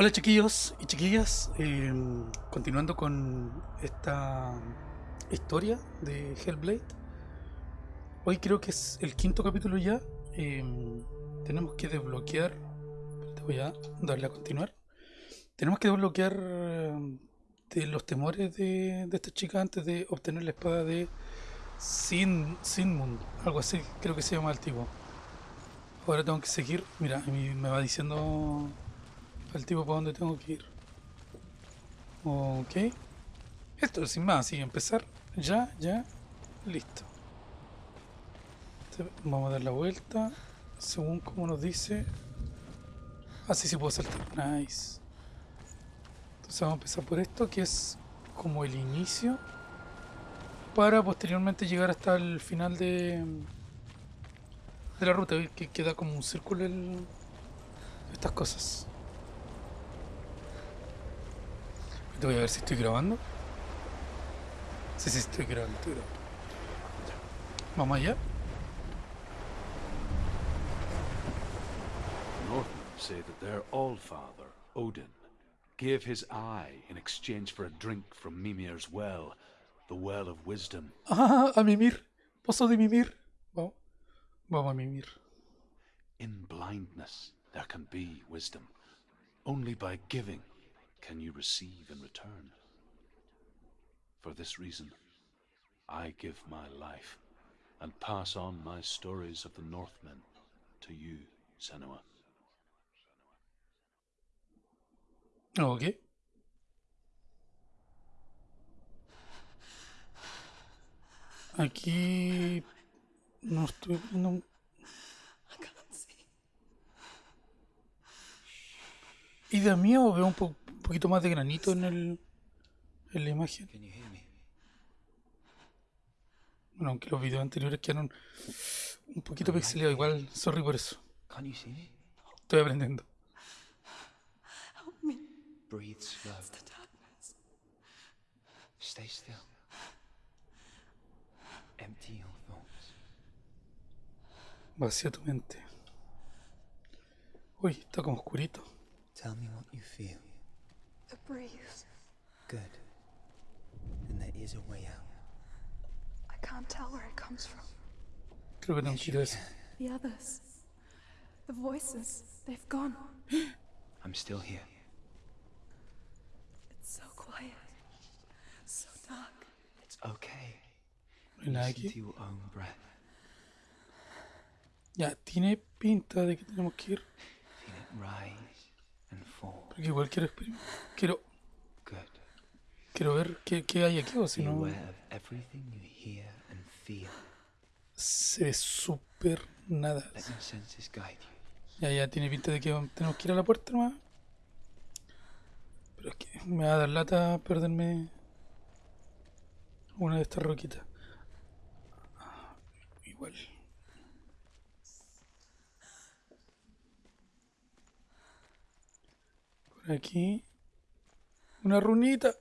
Hola chiquillos y chiquillas, eh, continuando con esta historia de Hellblade. Hoy creo que es el quinto capítulo ya. eh, tenemos que desbloquear. Te voy a darle a continuar. Tenemos que desbloquear eh, los temores de, esta chica antes de obtener la espada de Sin, Sinmund, algo así, creo que se llama el tipo. Ahora tengo que seguir. Mira, me va diciendo el tipo para dónde tengo que ir. Ok. Esto sin más, así empezar. Ya, ya. Listo. Vamos a dar la vuelta. Según como nos dice. Así sí puedo saltar. Nice. Entonces vamos a empezar por esto, que es como el inicio. Para posteriormente llegar hasta el final de, de la ruta. Que queda como un círculo el- estas cosas. Voy a ver si estoy grabando. Sí, sí, estoy grabando, estoy grabando. Vamos allá. Northmen say that their Allfather, Odin, gave his eye in exchange for a drink from Mimir's well, the well of wisdom. Ah, a mimir. Pozo de mimir. Vamos. Vamos a mimir. In blindness, there can be wisdom. Only by giving can you receive in return. For this reason, I give my life and pass on my stories of the Northmen to you, Senua. Ok. Aquí no estoy viendo. un- Y de mío veo un, po- un poquito más de granito en el en la imagen. Bueno, aunque los videos anteriores quedaron un poquito pixelados, igual, sorry por eso. Estoy aprendiendo. Breathe slow. Stay still. Empty your thoughts. Vacía tu mente. Uy, está como oscurito. Tell me what you feel. The breeze. Good. And there is a way out. I can't tell where it comes from. Creo que tengo que ir. The others. The voices. They've gone. I'm still here. It's so quiet. So dark. It's okay. No hay nada Listen to your own breath. Ya, tiene pinta de que tenemos que ir. Feel it rise and fall. Porque igual quiero Quiero, quiero ver qué, qué hay aquí, o si no se ve súper nada. Ya, ya tiene pinta de que tenemos que ir a la puerta nomás. Pero es que me va a dar lata perderme una de estas roquitas. Ah, Igual. Aquí. Una runita.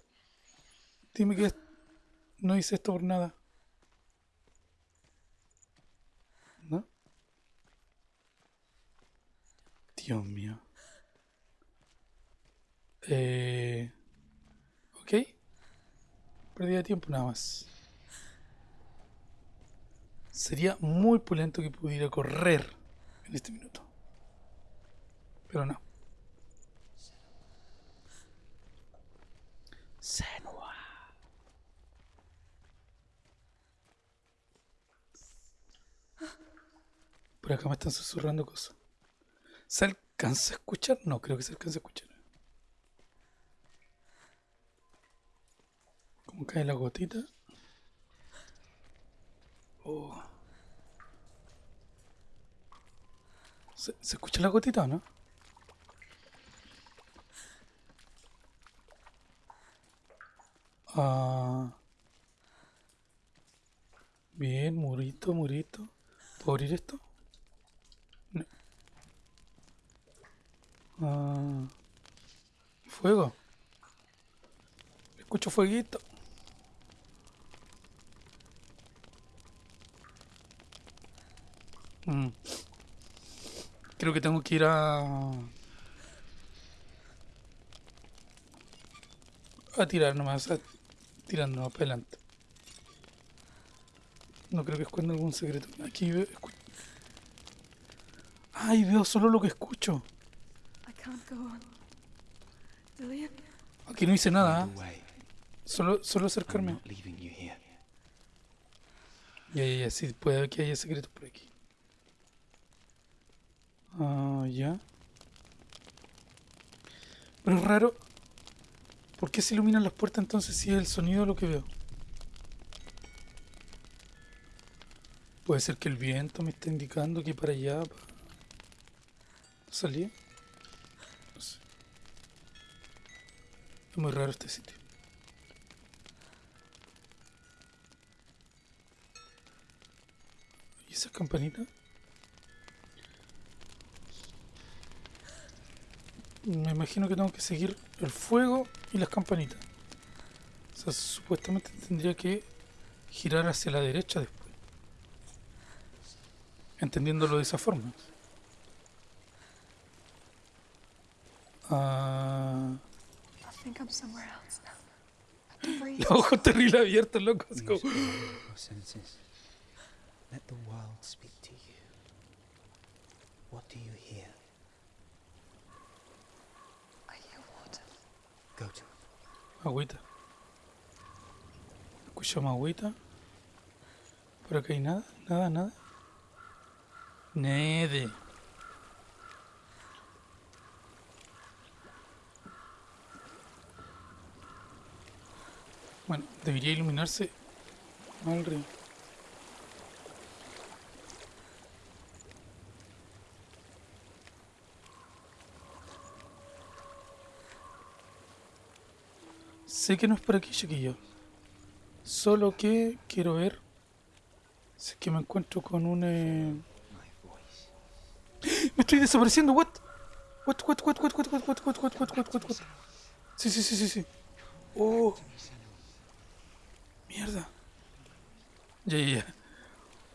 Dime que no hice esto por nada. ¿No? Dios mío. Eh, ok. Pérdida de tiempo nada más. Sería muy pulento que pudiera correr en este minuto. Pero no. Senua. Por acá me están susurrando cosas. ¿Se alcanza a escuchar? No, creo que se alcanza a escuchar. ¿Cómo cae la gotita? Oh. ¿Se, se escucha la gotita o no? Ah. Bien, murito, murito. ¿Puedo abrir esto? No. Ah. Fuego. Escucho fueguito. Mm. Creo que tengo que ir a... a tirar nomás, a tirar nomás para adelante. No creo que esconda algún secreto. Aquí veo. Ay, veo solo lo que escucho. I can't go on. Dillian, Aquí no hice nada, way. solo, solo acercarme. not leaving you here. Ya, ya, ya, sí, puede que haya secretos por aquí. Ah, ya. Pero es raro. ¿Por qué se iluminan las puertas entonces si es el sonido lo que veo? Puede ser que el viento me está indicando que para allá. para salir. No sé. Es muy raro este sitio. ¿Y esa campanita? Me imagino que tengo que seguir el fuego y las campanitas. O sea, supuestamente tendría que girar hacia la derecha después. Entendiéndolo de esa forma. Ah, I think I'm somewhere else now. I can breathe. los ojos terrible abiertos, loco. así como- Use all your senses. Let the world speak to you. What do you hear? I hear water. Agüita. Escuchamos agüita. Por acá hay nada, nada, nada. Nede. Bueno, debería iluminarse al río. Sé que no es por aquí, chiquillo. Solo que quiero ver si es que me encuentro con un... eh. Me estoy desapareciendo, what? What, what, what, what, what, what, what, what, what, what, what, what, what? Sí, sí, sí, sí, sí. Oh. Mierda. Ya, ya, ya.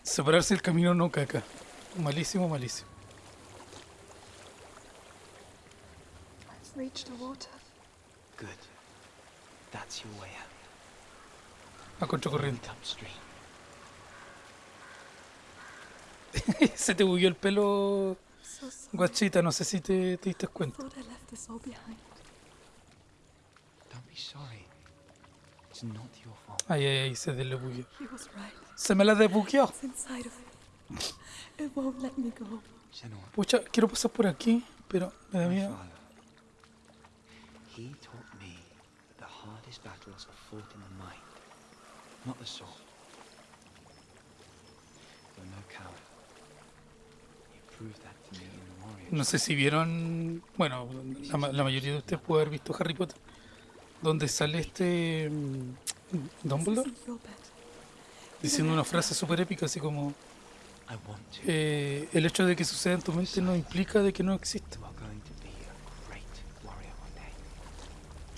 Separarse del camino no caca. Malísimo, malísimo. I've reached the water. Good. That's your way out. A contracorriente. Se te bugueó el pelo, guachita. No sé si te, te diste cuenta. Ay, ay, ay, se desbugueó. Se me la desbugueó. Pucha, quiero pasar por aquí, pero me da miedo the hardest battles are fought in the mind, not the sword. You're no coward. You proved that to me in the warrior. No sé si vieron, bueno, la, ma- la mayoría de ustedes puede haber visto Harry Potter, donde sale este mm, Dumbledore diciendo una frase súper épica, así como I want to. eh, el hecho de que suceda en tu mente no implica de que no exista.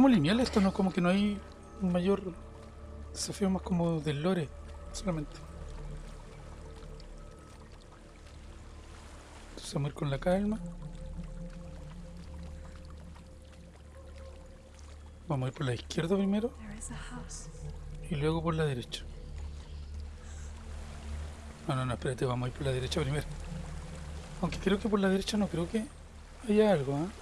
it. ¿Cómo lineal esto? No, como que no hay un mayor desafío más como del lore, solamente. Entonces vamos a ir con la calma. Vamos a ir por la izquierda primero y luego por la derecha. No, no, no, espérate, vamos a ir por la derecha primero. Aunque creo que por la derecha no, creo que haya algo, ¿ah?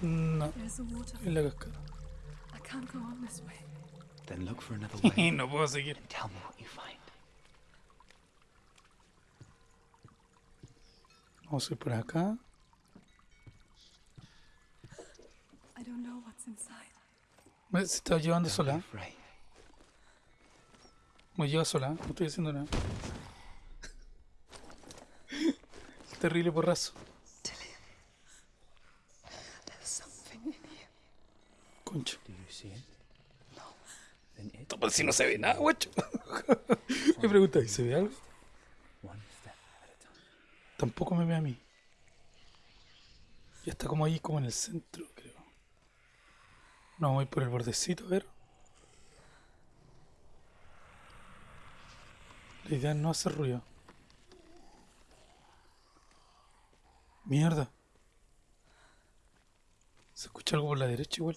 No, es la cascada. I can't go on this way. Then look for another way no puedo seguir. and tell me what you find. Vamos a ir por acá. I don't know what's inside. Me- Se está llevando sola. Me lleva sola. No estoy haciendo nada. terrible porrazo. There's something in here. Concha. Do you see it? No. Then it Pues si no se ve nada, guacho. Me pregunta, ¿y se ve algo? Tampoco me ve a mí. Y está como ahí, como en el centro, creo. No, voy por el bordecito, a ver. La idea no hacer ruido. Mierda. Se escucha algo por la derecha igual.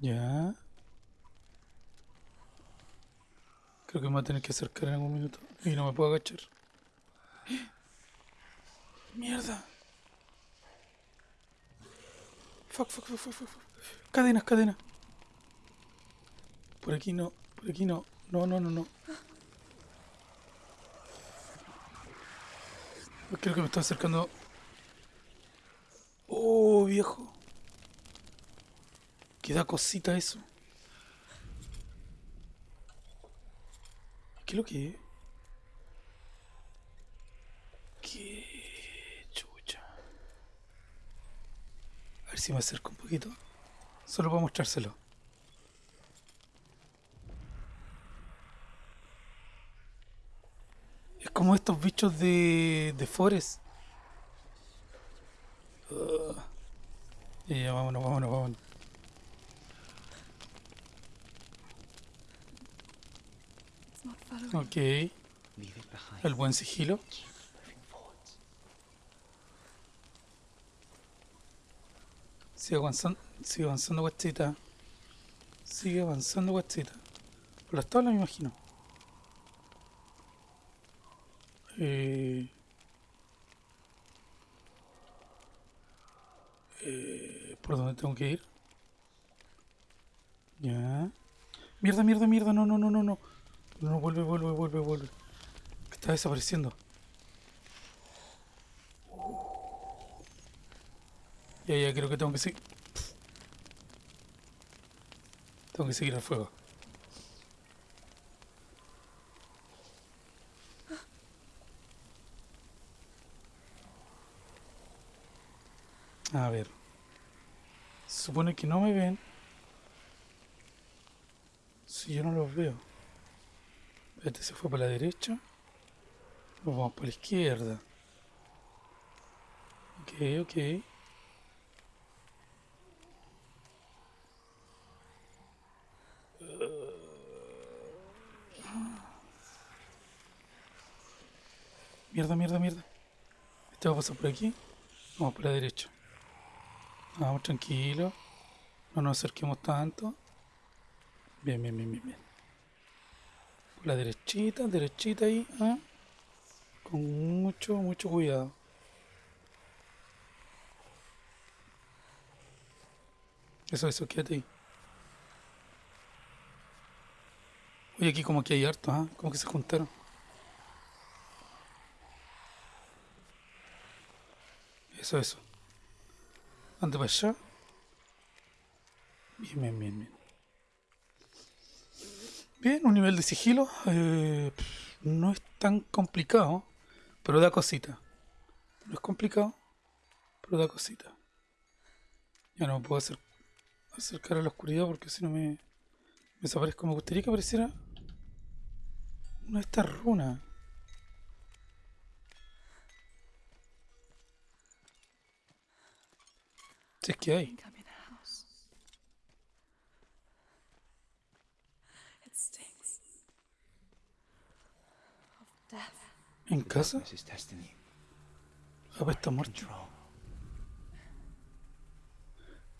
Ya. Creo que me voy a tener que acercar en algún minuto. Y no me puedo agachar. Mierda. Fuck, fuck, fuck, fuck, fuck. Cadenas, cadenas. Por aquí no, por aquí no. No, no, no, no. Creo que me está acercando. Oh, viejo. Que da cosita eso. ¿Qué es lo que es? Qué chucha. A ver si me acerco un poquito. Solo para mostrárselo. Es como estos bichos de, de Forest. Ya, ya, vámonos, vámonos, vámonos. Ok, el buen sigilo. Sigue avanzando, sigue avanzando guachita. Sigue avanzando guachita. Por las tablas me imagino. Eh, eh, ¿Por dónde tengo que ir? Ya. Mierda, mierda, mierda. No, no, no, no, no. No, vuelve, vuelve, vuelve, vuelve. Que está desapareciendo. Ya, ya, creo que tengo que seguir. Tengo que seguir al fuego. A ver. Supone que no me ven. Si yo no los veo. Este se fue para la derecha. Vamos para la izquierda. Ok, ok. Mierda, mierda, mierda. Este va a pasar por aquí. Vamos por la derecha. Vamos tranquilo. No nos acerquemos tanto. Bien, bien, bien, bien, bien. La derechita, derechita ahí. ¿ah? Con mucho, mucho cuidado. Eso, eso, quédate ahí. Oye, aquí como que hay harto, ¿ah? Como que se juntaron. Eso, eso. Ande para allá. Bien, bien, bien, bien. Bien, un nivel de sigilo. eh, no es tan complicado, pero da cosita. No es complicado, pero da cosita. Ya no me puedo hacer, acercar a la oscuridad porque si no me, me desaparezco. Me gustaría que apareciera una de estas runas. Si es que hay. think I'm in a house. It stinks. Of death. ¿En casa? Ah, pues está muerto.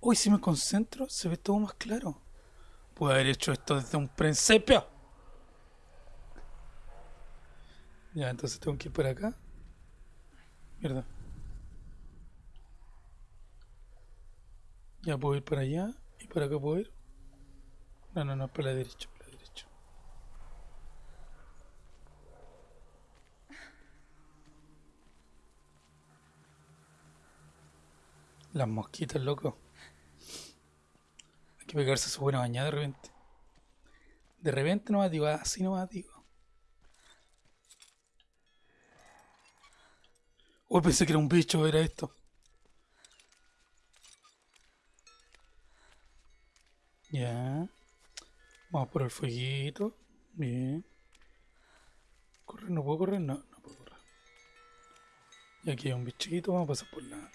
Uy, si me concentro, se ve todo más claro. Pude haber hecho esto desde un principio. Ya, entonces tengo que ir por acá. Mierda. Ya puedo ir para allá. ¿Y para acá puedo ir? No, no, no, para la derecha, para la derecha. Las mosquitas, loco. Hay que pegarse su buena bañada de repente. De repente nomás digo, así nomás digo. Oh, pensé que era un bicho, era esto. Ya. Vamos por el fueguito. Bien. Correr, no puedo correr, no, no puedo correr. Y aquí hay un bichito, vamos a pasar por la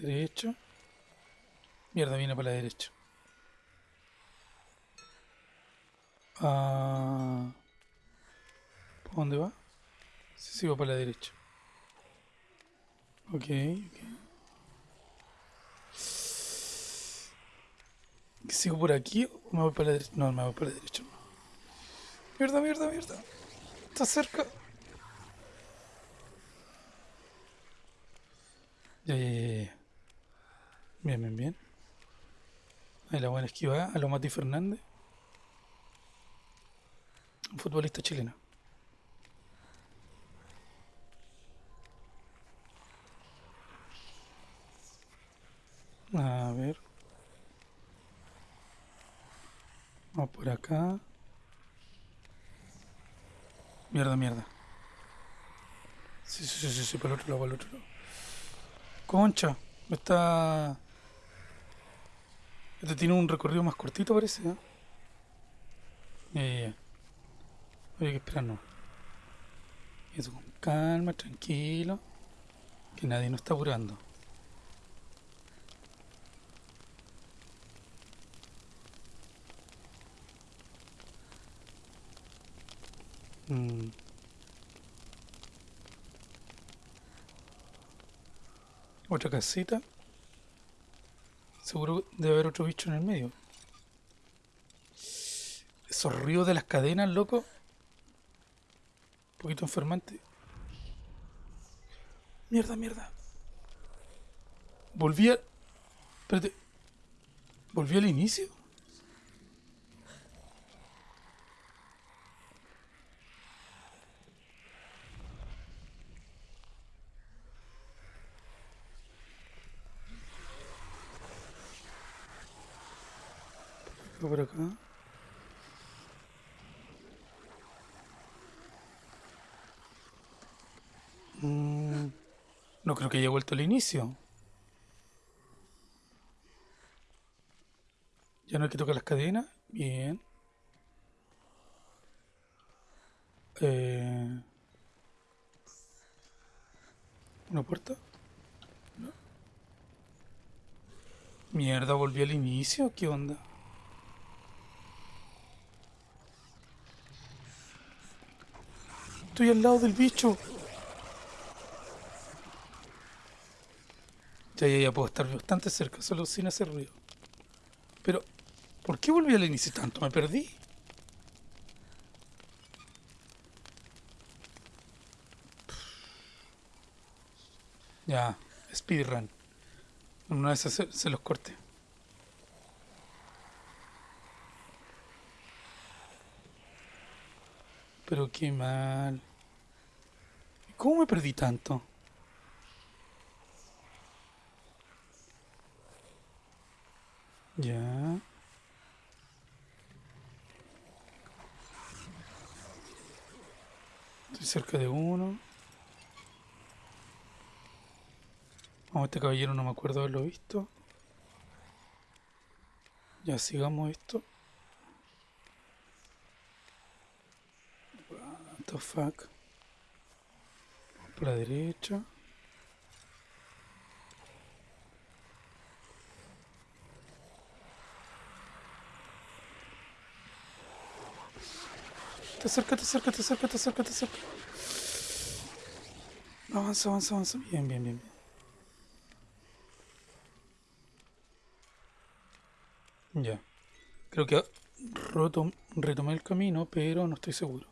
derecha. Mierda, viene para la derecha. Ah, ¿Por dónde va? Sí, va para la derecha. Ok, ok. ¿Sigo por aquí o me voy para la derecha? No, me voy para la derecha. Mierda, mierda, mierda. Está cerca. Ya, ya, ya. Bien, bien, bien. Ahí la buena esquiva a lo Mati Fernández. Un futbolista chileno. A ver. Vamos por acá. Mierda, mierda. Sí, sí, sí, sí, sí, para el otro lado, para el otro lado. Concha, está... Este tiene un recorrido más cortito, parece, ¿eh? Ya, ya, ya. Que esperarnos. Eso, con calma, tranquilo. Que nadie nos está apurando. Mm. Otra casita. Seguro debe haber otro bicho en el medio. Esos ríos de las cadenas, loco. Un poquito enfermante. Mierda, mierda. Volví a... Espérate. ¿Volví al inicio? por acá. Mm, no creo que haya vuelto al inicio. Ya no hay que tocar las cadenas. Bien. Eh, ¿Una puerta? No. Mierda, volví al inicio. ¿Qué onda? Estoy al lado del bicho. Ya, ya, puedo estar bastante cerca, solo sin hacer ruido. Pero, ¿por qué volví al inicio tanto? ¿Me perdí? Ya, speedrun. Una vez se, se los corté. Pero qué mal. ¿Cómo me perdí tanto? Ya. Estoy cerca de uno. Vamos, este caballero no me acuerdo haberlo visto. Ya sigamos esto. What the fuck. Por la derecha. Te acerca, te acerca, te acerca, te acerca, te acerca. Avanza, avanza, avanza. Bien, bien, bien. bien. Ya. Creo que roto, retomé el camino, pero no estoy seguro.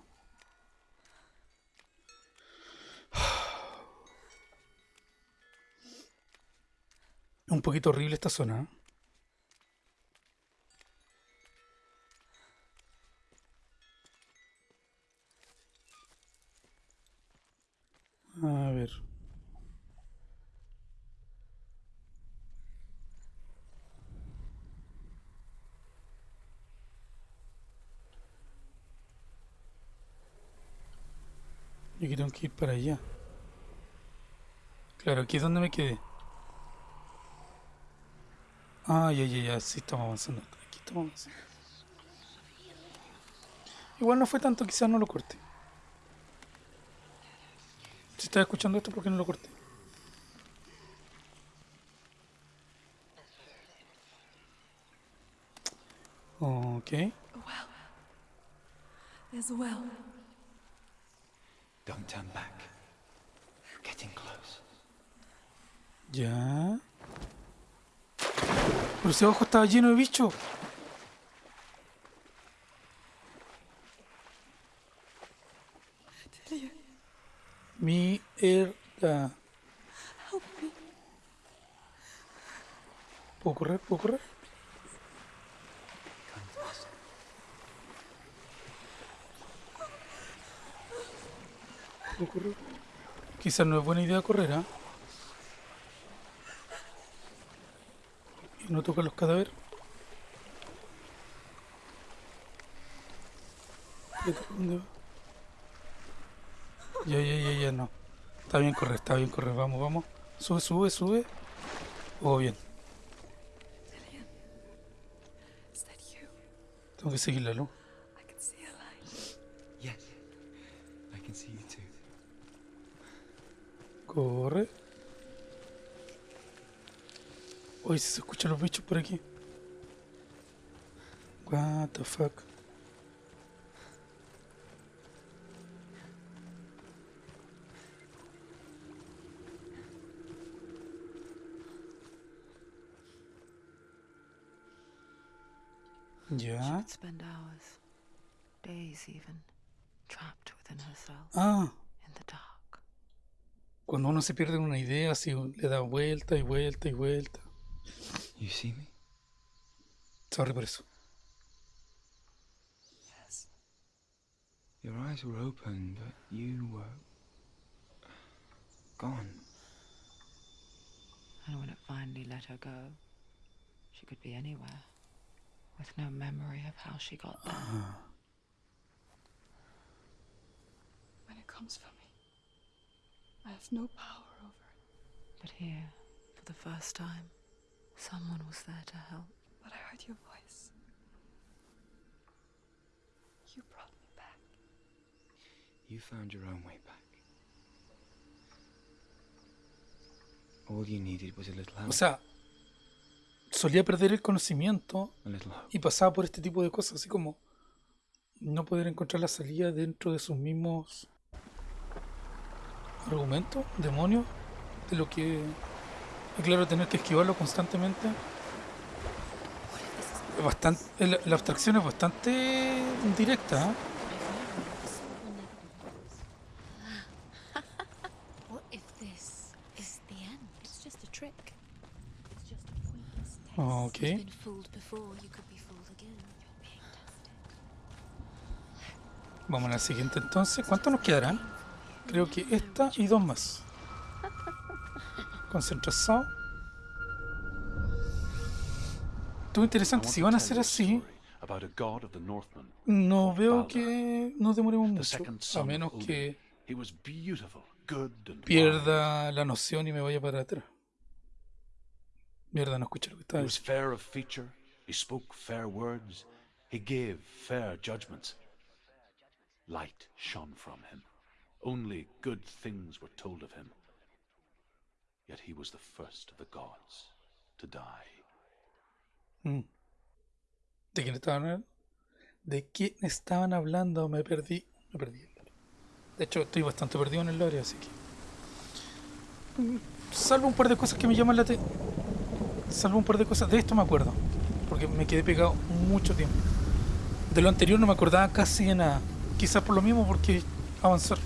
Un poquito horrible esta zona. ¿eh? Yo aquí tengo que ir para allá. Claro, aquí es donde me quedé. Ah, ya, ya, ya, sí estamos avanzando. Aquí estamos avanzando. Igual no fue tanto, quizás no lo corté. Si estás escuchando esto, ¿por qué no lo corté? Ok. Don't turn back. Getting close. Ya. Pero ese ojo estaba lleno de bichos. Mierda. help me. ¿Puedo correr? ¿Puedo correr? ¿Puedo correr? Quizás no es buena idea correr, ¿ah? Y no tocar los cadáveres. Espérate, ¿Dónde va? Ya, ya, ya, ya, no. Está bien correr, está bien correr. Vamos, vamos. Sube, sube, sube. Oh, bien. Tengo que seguir la luz. Corre. Uy, se escuchan los bichos por aquí. What the fuck. She would spend hours, days even, trapped within herself, Ah, in the dark. Cuando uno se pierde una idea, así le da vuelta y vuelta y vuelta. You see me? Sorry por eso. Yes. Your eyes were open, but you were gone. And when it finally let her go, she could be anywhere, with no memory of how she got there. Uh-huh. When it comes for me, I have no power over it. But here, for the first time, someone was there to help. But I heard your voice. You brought me back. You found your own way back. All you needed was a little help. O sea, solía perder el conocimiento y pasaba por este tipo de cosas, así como no poder encontrar la salida dentro de sus mismos argumentos, demonios, de lo que claro tener que esquivarlo constantemente. Bastante, la, la abstracción es bastante directa. ¿eh? Oh, okay. Vamos a la siguiente entonces. ¿Cuántos nos quedarán? Creo que esta y dos más. Concentración. I interesante. Si van a ser así, no veo que nos demoremos mucho. A menos que pierda la noción y me vaya para atrás. Mierda, no escuché lo que estaba diciendo. He spoke fair words. He gave fair judgments. Light shone from him. Only good things were told of him. Yet he was the first of the gods to die. Mm. ¿De quién estaban hablando? ¿De quién estaban hablando? Me perdí. Me perdí. De hecho, estoy bastante perdido en el lore, así que. Mm, Salvo un par de cosas que me llaman la atención. Salvo un par de cosas. De esto me acuerdo. Porque me quedé pegado mucho tiempo. De lo anterior no me acordaba casi de nada. Quizás por lo mismo, porque avanzar.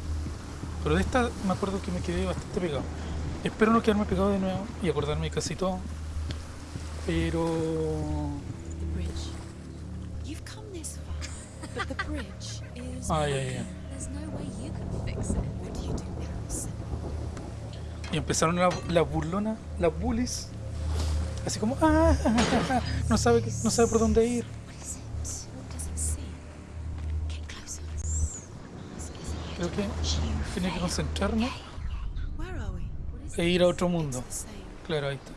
Pero de esta me acuerdo que me quedé bastante pegado. Espero no quedarme pegado de nuevo y acordarme de casi todo. Pero. Ay, ay, ay. Y empezaron las la burlonas, las bullies. Así como, ah, no sabe, no sabe por dónde ir. Creo que tenía que concentrarme. E ir a otro mundo. Claro, ahí está.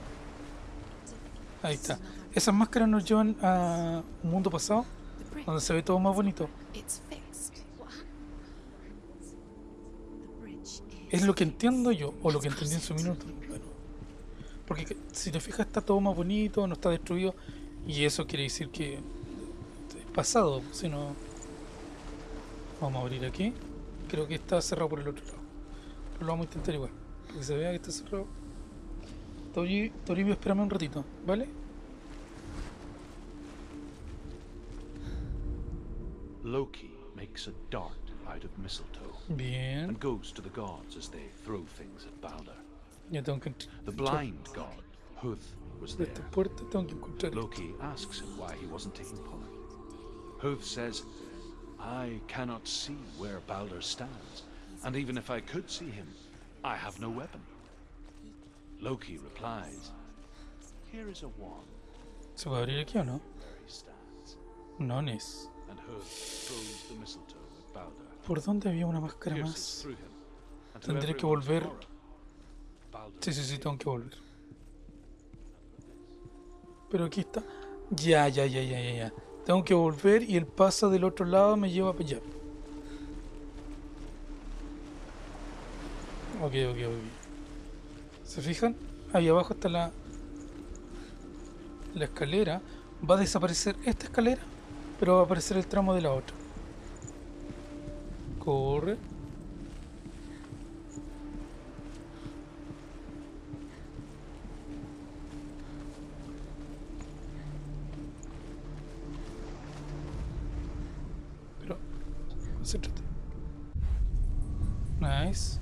Ahí está. Esas máscaras nos llevan a un mundo pasado donde se ve todo más bonito. Es lo que entiendo yo, o lo que entendí en su minuto. Bueno, porque que- si te fijas está todo más bonito, no está destruido, y eso quiere decir que es pasado, si no... Vamos a abrir aquí. Creo que está cerrado por el otro lado. Pero lo vamos a intentar igual, para que se vea que está cerrado. Tori- Toribio, espérame un ratito, ¿vale? Loki makes a dart out of mistletoe Bien, and goes to the gods as they throw things at Balder. ya tengo que The blind god, Huth, was there. puerta tengo que Loki asks him why he wasn't taking part. Huth says, I cannot see where Balder stands, and even if I could see him, I have no weapon. Loki replies, Here is a wand ¿Se puede abrir aquí o no? where he stands. No, Nes. And Huth throws the mistletoe at Balder, ¿Por dónde había una máscara más? through him. And to Tendré que volver. Sí, sí, sí, tengo que volver. Pero aquí está. Ya, ya, ya, ya, ya, ya. Tengo que volver y el paso del otro lado me lleva para allá. Ok, ok, ok. ¿Se fijan? Ahí abajo está la, la escalera. Va a desaparecer esta escalera, pero va a aparecer el tramo de la otra. Corre. Pero, concéntrate. Nice.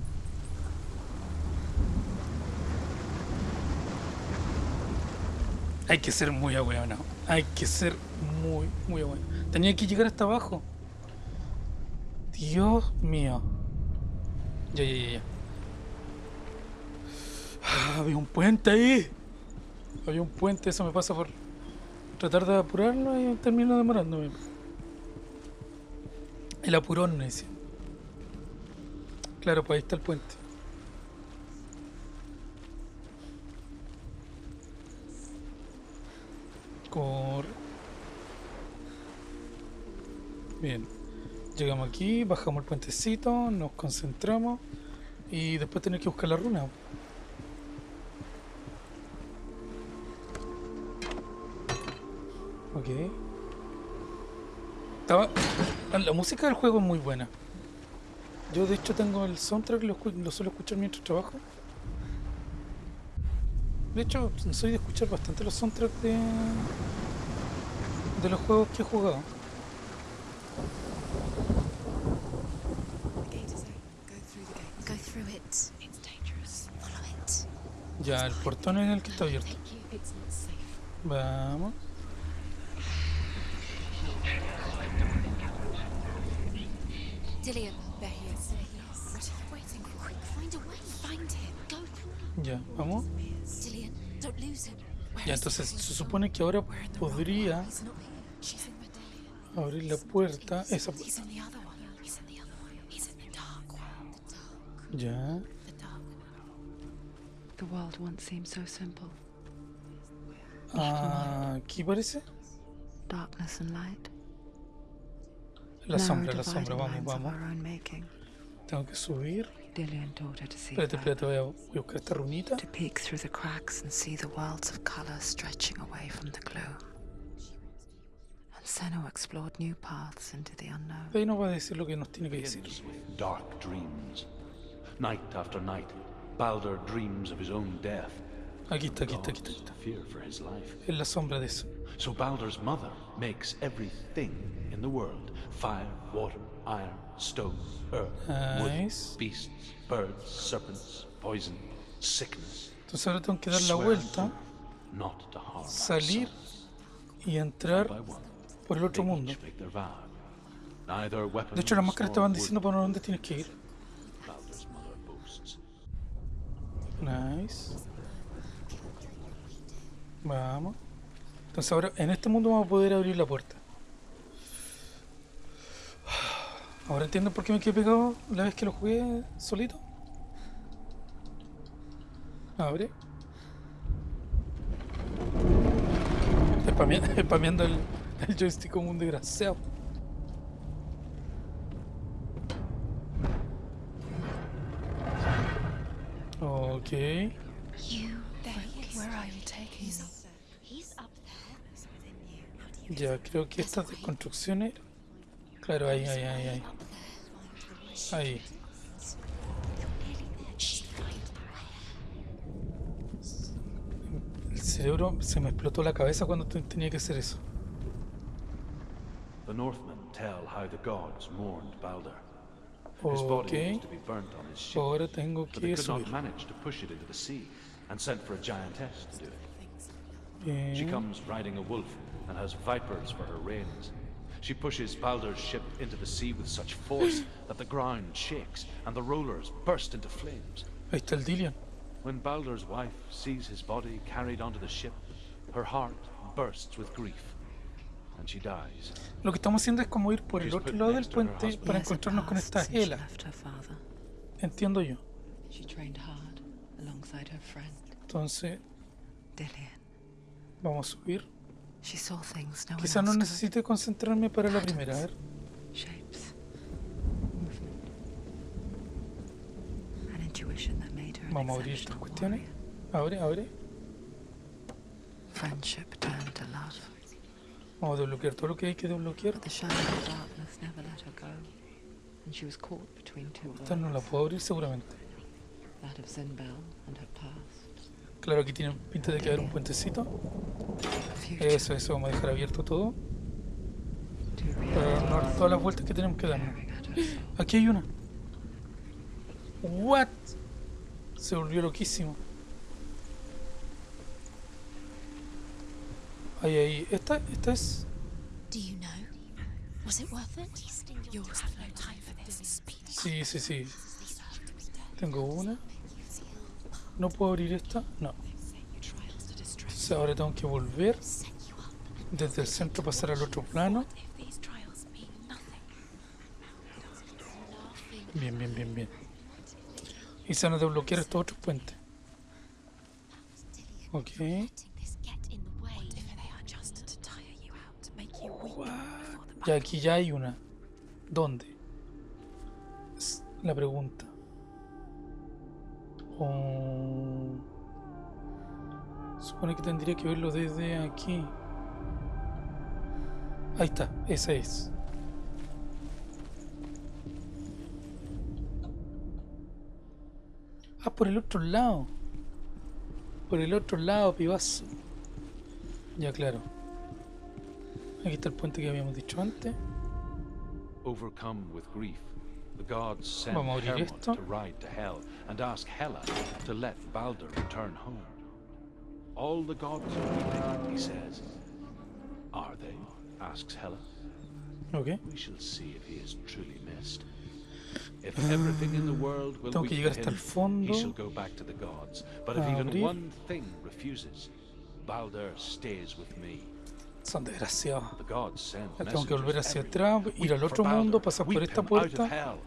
Hay que ser muy ahueonado. Hay que ser muy, muy ahueonado. Tenía que llegar hasta abajo. Dios mío. Ya, ya, ya, ya. Ah, había un puente ahí. Había un puente, eso me pasa por tratar de apurarlo y termino demorándome. El apurón, me decía. Claro, pues ahí está el puente. Corre. Bien. Llegamos aquí, bajamos el puentecito, nos concentramos y después tener que buscar la runa. Ok. Estaba... La música del juego es muy buena. Yo de hecho tengo el soundtrack, lo, suelo escuchar mientras trabajo. De hecho, soy de escuchar bastante los soundtracks de, de los juegos que he jugado. The gate is open. Go through the gate. Go through it. It's dangerous. Follow it. Ya, el portón es el que está abierto. Thank you. It's not safe. Vamos. Entonces se supone que ahora podría abrir la puerta. Esa puerta. Ya. Ah, aquí parece. Darkness and light. La sombra, la sombra. Vamos, vamos. Tengo que subir. Dillian taught her to see Espérate, further, espérate, voy a, voy a buscar esta runita. to peek through the cracks and see the worlds of color stretching away from the gloom. And Senna explored new paths into the unknown. De ahí nos va a decir lo que nos tiene que decir. dark dreams. Night after night, Balder dreams of his own death. Aquí está, aquí está, aquí está. Aquí está. fear for his life. Es la sombra de eso. So Balder's mother makes everything in the world fire, water, iron, stone, earth, Nice. wood, beasts, birds, serpents, poison, sickness. Entonces ahora tengo que dar la vuelta, salir y entrar por el otro mundo. De hecho, las máscaras estaban wood, diciendo por dónde tienes que ir. Nice. Vamos. Entonces ahora en este mundo vamos a poder abrir la puerta. Ahora entiendo por qué me quedé pegado la vez que lo jugué solito. Abre. Spamea- Spameando el, el joystick como un desgraciado. Ok. Ya, creo que estas construcciones. Claro, ahí, ahí, ahí, ahí. Ahí. El cerebro se me explotó la cabeza cuando te- tenía que hacer eso. The Northmen tell how the gods mourned Balder. His body was to be burnt on his ship, Ahora tengo but they que could not manage to push it into the sea, and sent for a giantess to do it. She Bien. comes riding a wolf and has vipers for her reins. She pushes Balder's ship into the sea with such force that the ground shakes and the rollers burst into flames. Ahí está el Dillian. When Balder's wife sees his body carried onto the ship, her heart bursts with grief, and she dies. Lo que estamos haciendo es como ir por el otro lado del next to her puente para encontrarnos con esta Hela. left her father. Entiendo yo. She trained hard alongside her friend, Entonces, Dillian. vamos a subir. She saw things no one Quizá no necesite concentrarme para la primera. A ver. Shapes. Movement. An intuition that made her an Vamos a abrir estas cuestiones. Abre, abre. Friendship turned to love. Vamos a desbloquear todo lo que hay que desbloquear. Esta no la puedo abrir seguramente. That of Zinbel and her past. Claro, aquí tiene pinta de que haber un puentecito. Eso, eso, vamos a dejar abierto todo. To Para darnos todas las vueltas que tenemos que soul. Aquí hay una. What? Se volvió loquísimo. Ahí, ahí. Esta, esta es. Do you know? Was it worth it? Yours have no time for this. Speed. Sí, sí, sí. Tengo una. No puedo abrir esta. No. Entonces ahora tengo que volver desde el centro pasar al otro plano. Bien, bien, bien, bien. Y se van a desbloquear estos otros puentes. Ok. The Ya aquí ya hay una. ¿Dónde? Es la pregunta. Supone que tendría que verlo desde aquí. Ahí está, esa es. Ah, por el otro lado. Por el otro lado, pibazo. Ya, claro. Aquí está el puente que habíamos dicho antes. Overcome with grief, Vamos a abrir esto. All the gods are weeping, he says. Are they? asks Hela. Ok. We shall see if he is truly missed. If everything in the world will Tengo que llegar hasta el him, fondo. he shall go back to the gods. But if even one thing refuses, Balder stays with me. Son desgraciados. Tengo que volver hacia atrás, ir al otro mundo, pasar por esta puerta.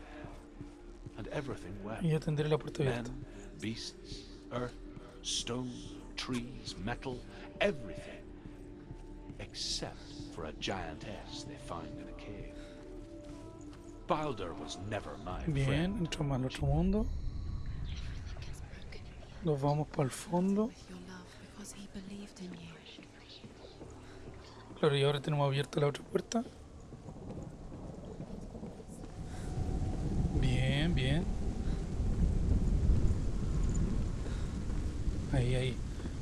And everything wept. Y ya tendré la puerta abierta. Men, beasts, earth, stone, trees, metal, everything. Except for a giantess they find in a cave. Balder was never my Bien, friend. entramos al otro mundo. Nos vamos para el fondo. your love because he believed in you. Claro, y ahora tenemos abierta la otra puerta. Ahí, ahí.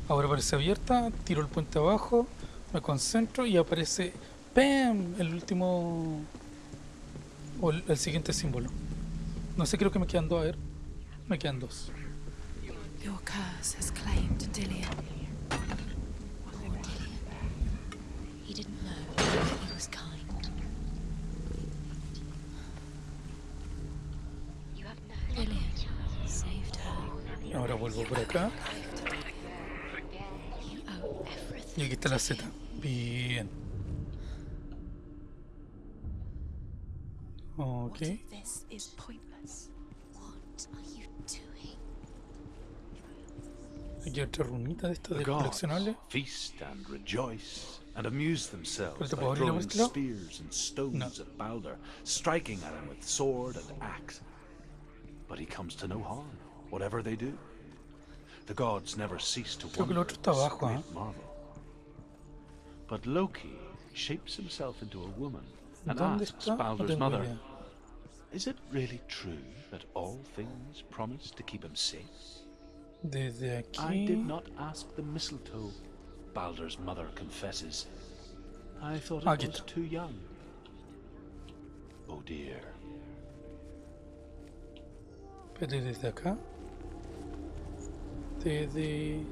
Ahora aparece abierta, tiro el puente abajo, me concentro y aparece ¡Pam! El último... O el, el siguiente símbolo. No sé, creo que me quedan dos, a ver. Me quedan dos. Your curse has claimed Dillian. He didn't know. He was kind. You have no Lillian saved her. Ahora vuelvo por acá. Everything. Y aquí está la Z. Bien. Ok. What if this is pointless? What are you doing? Aquí otra runita de estas The de coleccionables. feast and rejoice and amuse themselves by puedo abrir la throwing spears and stones No. at Balder, striking at him with sword and axe. But he comes to no harm, whatever they do. The gods never cease to Creo wonder at this great ¿eh? marvel. But Loki shapes himself into a woman and ¿Dónde asks está? No Balder's mother, idea. Is it really true that all things promise to keep him safe? Desde I did not ask the mistletoe, Balder's mother confesses. I thought it Aquí was está. too young. Oh dear. Espérate, desde acá. Desde.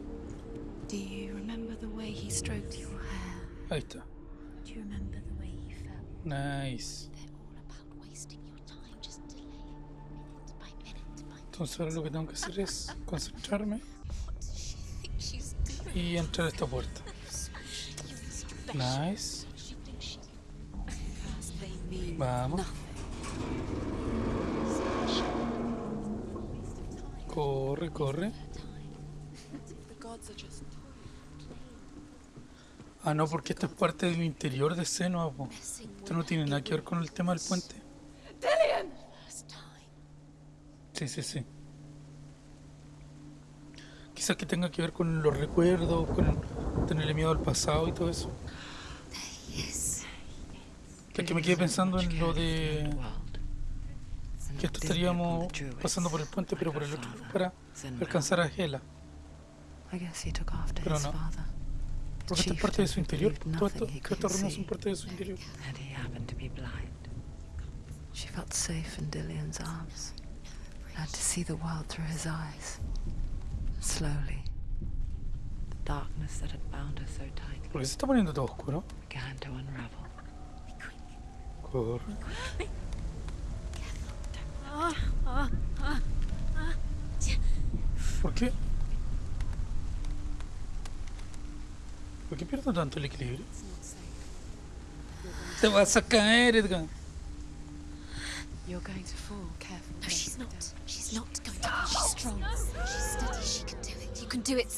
Do you remember the way he stroked your hair? Ahí está. Nice. Entonces ahora lo que tengo que hacer es concentrarme y entrar a esta puerta. Nice. Vamos. Corre, corre. The gods are just Ah, no, porque esto es parte del interior de Senua, po. Esto no tiene nada que ver con el tema del puente. Sí, sí, sí. Quizás que tenga que ver con los recuerdos, con tenerle miedo al pasado y todo eso. Que aquí me quedé pensando en lo de que esto estaríamos pasando por el puente, pero por el otro lado para alcanzar a Hela. I guess he took after Pero his no. Father. Porque esto es parte de su interior. Todo Nothing esto, he todas estas couldn't see. parte de su interior. And he happened to be blind. She felt safe in Dillion's arms. Had to see the world through his eyes. Slowly, the darkness that had bound her so tightly Porque se está poniendo todo oscuro. began to unravel. Corre. Ah, ah, ah, ¿Por qué? ¿Por qué pierdo tanto el equilibrio? Te vas a caer, Edgar. You're going to fall. Careful. No, she's not. She's not going to. She's strong. She's steady. She can do it. You can do it,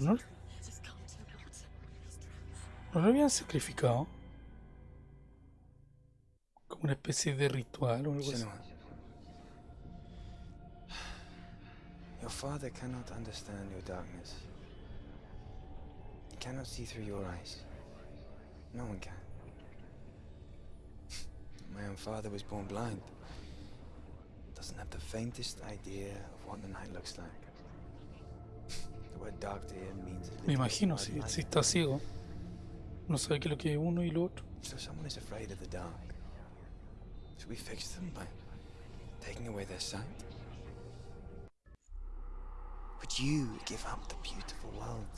no, no lo habían sacrificado. Como una especie de ritual o algo así. Your father cannot understand your darkness. He cannot see through your eyes. No one can. My own father was born blind. Doesn't have the faintest idea of what the night looks like. The word dark to him means Me imagino, si, si está ciego. No sabe qué es lo que es uno y lo otro. So someone is afraid of the dark. Should we fix them by taking away their sight? Would you give up the beautiful world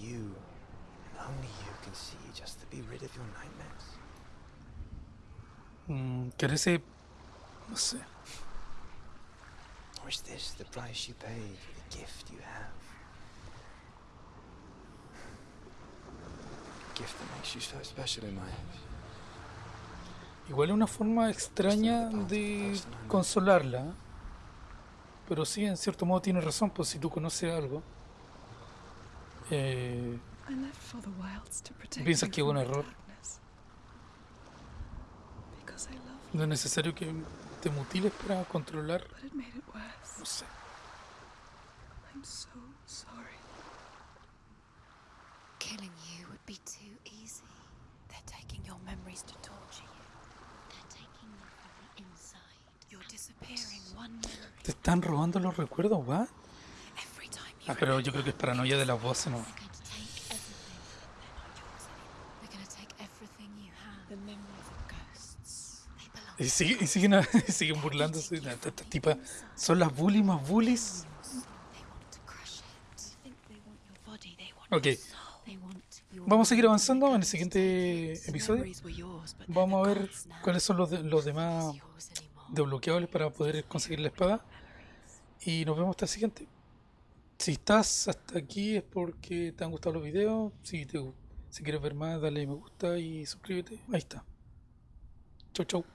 you and only you can see just to be rid of your nightmares? Mm. No sé. Or is this the price you paid for the gift you have? A gift that makes you so special in my eyes. Igual es una forma extraña de consolarla. Pero sí, en cierto modo tiene razón, pues si tú conoces algo. eh, I left for the wilds to protect Piensas que hubo un error. darkness. Because I love you, no es necesario que te mutiles para controlar. but it made it worse. No sé. I'm so sorry. Killing you would be too easy. They're taking your memories to torture you. They're taking you from the inside. You're disappearing Te están robando los recuerdos, ¿what? Ah, pero yo creo que es paranoia de las voces, ¿no? Y, sigue- y siguen, y siguen burlándose. de Estas tipas son las bullies más bullies. Ok. Vamos a seguir avanzando en el siguiente episodio. Vamos a ver cuáles son los, de- los demás. Desbloqueables para poder conseguir la espada. Y nos vemos hasta el siguiente. Si estás hasta aquí es porque te han gustado los videos. Si, te, si quieres ver más, dale me gusta y suscríbete. Ahí está. Chau, chau.